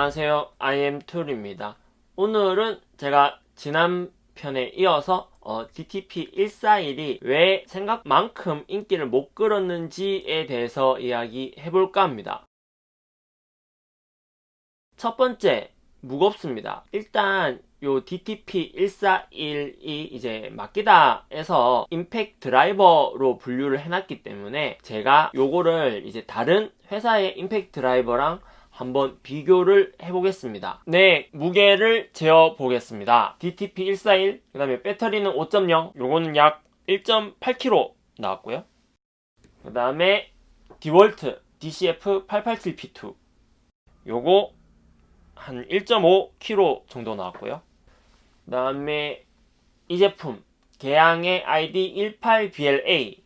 안녕하세요. IM툴입니다. 오늘은 제가 지난 편에 이어서 어, DTP 141이 왜 생각만큼 인기를 못 끌었는지에 대해서 이야기해 볼까 합니다. 첫 번째 무겁습니다. 일단 요 DTP 141이 이제 마키다에서 임팩 드라이버로 분류를 해놨기 때문에 제가 요거를 이제 다른 회사의 임팩 드라이버랑 한번 비교를 해보겠습니다. 네, 무게를 재어보겠습니다. DTP141, 그 다음에 배터리는 5.0, 요거는 약 1.8kg 나왔고요. 그 다음에 디월트 DCF887P2 요거 한 1.5kg 정도 나왔고요. 그 다음에 이 제품 개양의 ID 18BLA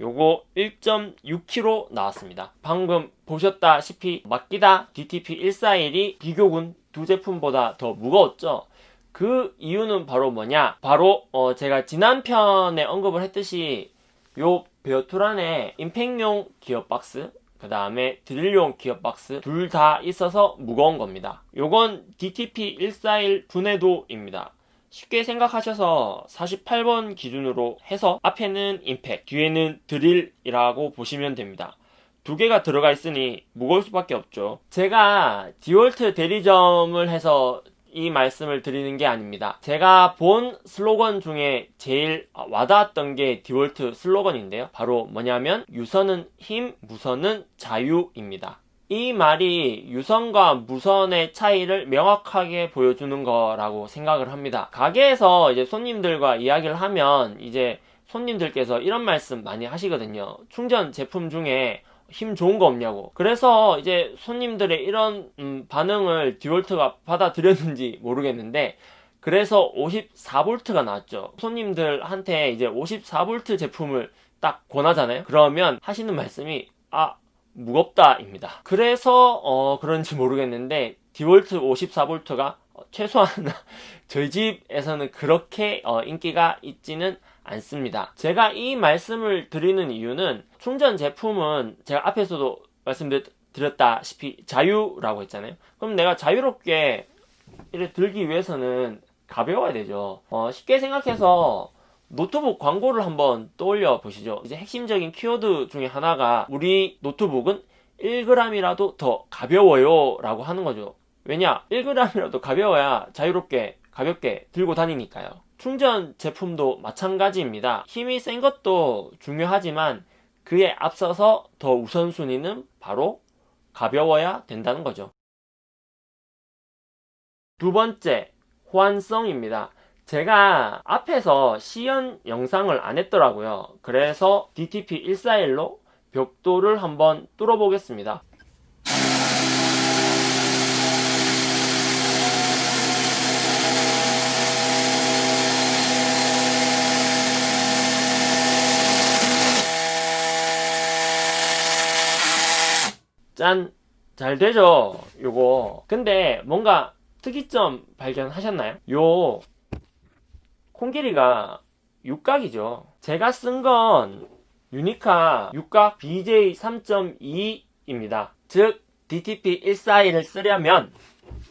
요거 1.6kg 나왔습니다. 방금 보셨다시피 맡기다 DTP141이 비교군 두 제품보다 더 무거웠죠? 그 이유는 바로 뭐냐? 바로 어 제가 지난 편에 언급을 했듯이 요 베어툴안에 임팩용 기어박스 그 다음에 드릴용 기어박스 둘 다 있어서 무거운 겁니다. 요건 DTP141 분해도입니다. 쉽게 생각하셔서 48번 기준으로 해서 앞에는 임팩, 뒤에는 드릴이라고 보시면 됩니다. 두 개가 들어가 있으니 무거울 수밖에 없죠. 제가 디월트 대리점을 해서 이 말씀을 드리는 게 아닙니다. 제가 본 슬로건 중에 제일 와닿았던 게 디월트 슬로건인데요. 바로 뭐냐면 유선은 힘, 무선은 자유입니다. 이 말이 유선과 무선의 차이를 명확하게 보여주는 거라고 생각을 합니다. 가게에서 이제 손님들과 이야기를 하면 이제 손님들께서 이런 말씀 많이 하시거든요. 충전 제품 중에 힘 좋은 거 없냐고. 그래서 이제 손님들의 이런 음, 반응을 디월트가 받아들였는지 모르겠는데 그래서 54V가 나왔죠. 손님들한테 이제 54V 제품을 딱 권하잖아요. 그러면 하시는 말씀이 아 무겁다입니다. 그래서 어, 그런지 모르겠는데 디볼트 54V가 최소한 저희 집에서는 그렇게 어, 인기가 있지는 않습니다. 제가 이 말씀을 드리는 이유는 충전 제품은 제가 앞에서도 말씀드렸다시피 자유라고 했잖아요. 그럼 내가 자유롭게 이렇게 들기 위해서는 가벼워야 되죠. 어, 쉽게 생각해서 노트북 광고를 한번 떠올려 보시죠. 이제 핵심적인 키워드 중에 하나가 우리 노트북은 1g이라도 더 가벼워요 라고 하는 거죠. 왜냐? 1g이라도 가벼워야 자유롭게 가볍게 들고 다니니까요. 충전 제품도 마찬가지입니다. 힘이 센 것도 중요하지만 그에 앞서서 더 우선순위는 바로 가벼워야 된다는 거죠. 두 번째, 호환성입니다. 제가 앞에서 시연 영상을 안 했더라고요. 그래서 DTP141로 벽돌을 한번 뚫어 보겠습니다. 짠! 잘 되죠? 요거. 근데 뭔가 특이점 발견하셨나요? 요 콩길이가 육각이죠. 제가 쓴 건 유니카 육각 BJ 3.2입니다. 즉 DTP 141을 쓰려면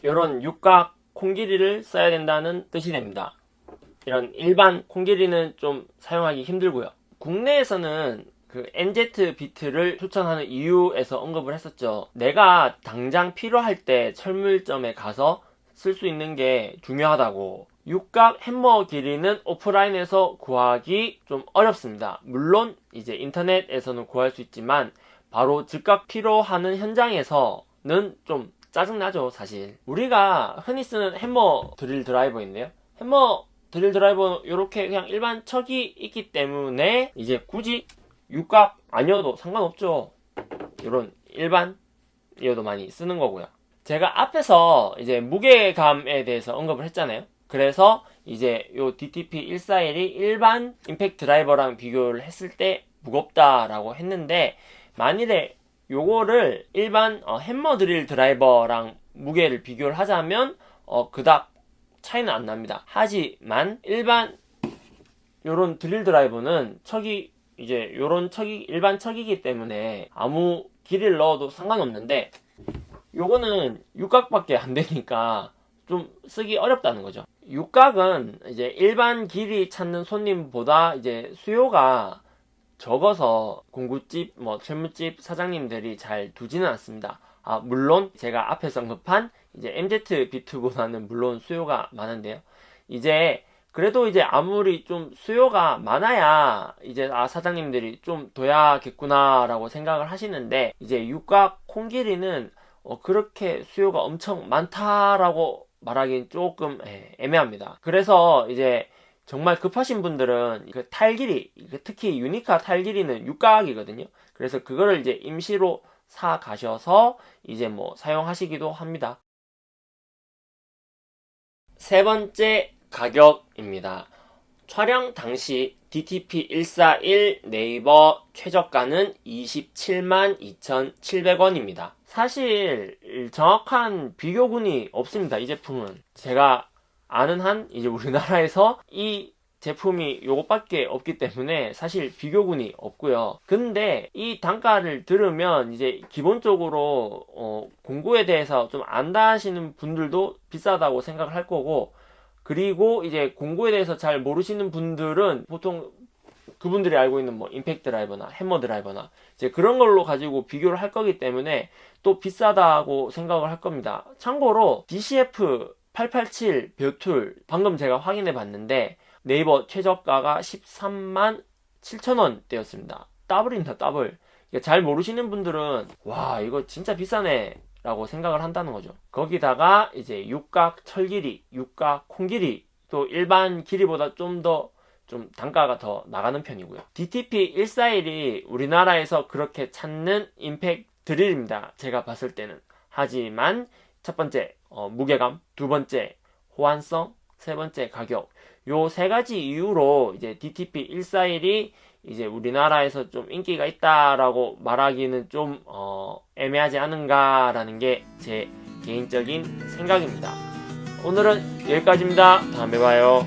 이런 육각 콩길이를 써야 된다는 뜻이 됩니다. 이런 일반 콩길이는 좀 사용하기 힘들고요. 국내에서는 그 NZ 비트를 추천하는 이유에서 언급을 했었죠. 내가 당장 필요할 때 철물점에 가서 쓸 수 있는 게 중요하다고 육각 햄머 길이는 오프라인에서 구하기 좀 어렵습니다. 물론 이제 인터넷에서는 구할 수 있지만 바로 즉각 필요하는 현장에서는 좀 짜증나죠 사실. 우리가 흔히 쓰는 햄머 드릴 드라이버인데요. 햄머 드릴 드라이버는 이렇게 그냥 일반 척이 있기 때문에 이제 굳이 육각 아니어도 상관없죠. 이런 일반이어도 많이 쓰는 거고요. 제가 앞에서 이제 무게감에 대해서 언급을 했잖아요 그래서 이제 요 DTP 141이 일반 임팩트 드라이버랑 비교를 했을 때 무겁다라고 했는데 만일에 요거를 일반 어, 햄머 드릴 드라이버랑 무게를 비교를 하자면 어, 그닥 차이는 안 납니다. 하지만 일반 요런 드릴 드라이버는 척이 이제 요런 척이 일반 척이기 때문에 아무 길이를 넣어도 상관없는데 요거는 육각밖에 안 되니까 좀 쓰기 어렵다는 거죠. 육각은 이제 일반 길이 찾는 손님보다 이제 수요가 적어서 공구집, 뭐 철물집 사장님들이 잘 두지는 않습니다. 아, 물론 제가 앞에서 언급한 이제 MZ 비트보다는 물론 수요가 많은데요. 이제 그래도 이제 아무리 좀 수요가 많아야 이제 아 사장님들이 좀 둬야겠구나라고 생각을 하시는데 이제 육각 콩기리는 어, 그렇게 수요가 엄청 많다라고 말하기는 조금 예, 애매합니다. 그래서 이제 정말 급하신 분들은 그 탈길이 그 특히 유니카 탈길이는 육각이거든요. 그래서 그거를 이제 임시로 사 가셔서 이제 뭐 사용하시기도 합니다. 세 번째 가격입니다. 촬영 당시 DTP141 네이버 최저가는 27만 2,700원입니다. 사실 정확한 비교군이 없습니다. 이 제품은 제가 아는 한 이제 우리나라에서 이 제품이 요것밖에 없기 때문에 사실 비교군이 없고요. 근데 이 단가를 들으면 이제 기본적으로 어, 공구에 대해서 좀 안다 하시는 분들도 비싸다고 생각을 할 거고 그리고 이제 공구에 대해서 잘 모르시는 분들은 보통 그분들이 알고 있는 뭐 임팩트 드라이버나 해머 드라이버나 이제 그런 걸로 가지고 비교를 할 거기 때문에 또 비싸다고 생각을 할 겁니다. 참고로 DCF 887 bare tool 방금 제가 확인해 봤는데 네이버 최저가가 13만 7천원대였습니다. 더블입니다, 더블. 잘 모르시는 분들은 와 이거 진짜 비싸네 라고 생각을 한다는 거죠. 거기다가 이제 육각 철길이, 육각 콩길이 또 일반 길이보다 좀더좀 단가가 더 나가는 편이고요. DTP 141이 우리나라에서 그렇게 찾는 임팩 드릴입니다. 제가 봤을 때는. 하지만 첫 번째 어, 무게감, 두 번째 호환성, 세 번째 가격. 요 세 가지 이유로 이제 DTP 141이 이제 우리나라에서 좀 인기가 있다라고 말하기는 좀 어, 애매하지 않은가라는 게 제 개인적인 생각입니다. 오늘은 여기까지입니다. 다음에 봐요.